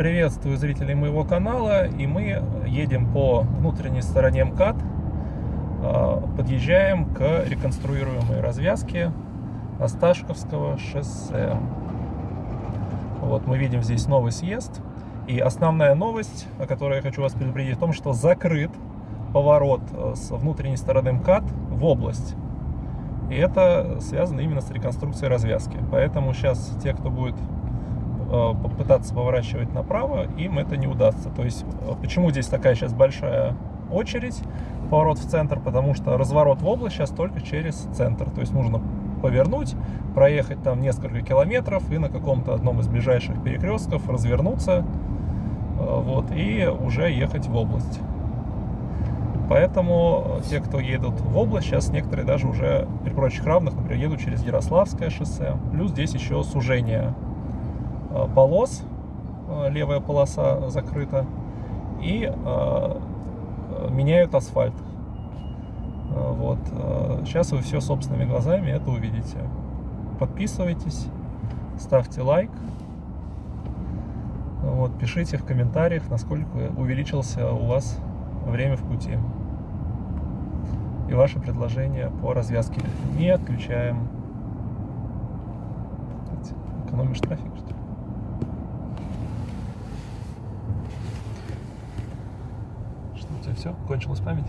Приветствую зрителей моего канала, и мы едем по внутренней стороне МКАД, а, подъезжаем к реконструируемой развязке Осташковского шоссе. Вот мы видим здесь новый съезд, и основная новость, о которой я хочу вас предупредить, в том, что закрыт поворот э, с внутренней стороны МКАД в область. И это связано именно с реконструкцией развязки. Поэтому сейчас те, кто будет попытаться поворачивать направо, им это не удастся. То есть, э, почему здесь такая сейчас большая очередь, поворот в центр, потому что разворот в область сейчас только через центр. То есть нужно повернуть, проехать там несколько километров и на каком-то одном из ближайших перекрестков развернуться вот, и уже ехать в область. Поэтому те, кто едут в область, сейчас некоторые даже уже при прочих равных, например, едут через Ярославское шоссе. Плюс здесь еще сужение э, полос, э, левая полоса закрыта, и э, меняют асфальт. Вот. Сейчас вы все собственными глазами это увидите. Подписывайтесь, ставьте лайк. Вот, пишите в комментариях, насколько увеличился у вас время в пути и ваше предложение по развязке не отключаем. Экономишь трафик, что ли? Что у тебя все? Кончилась память?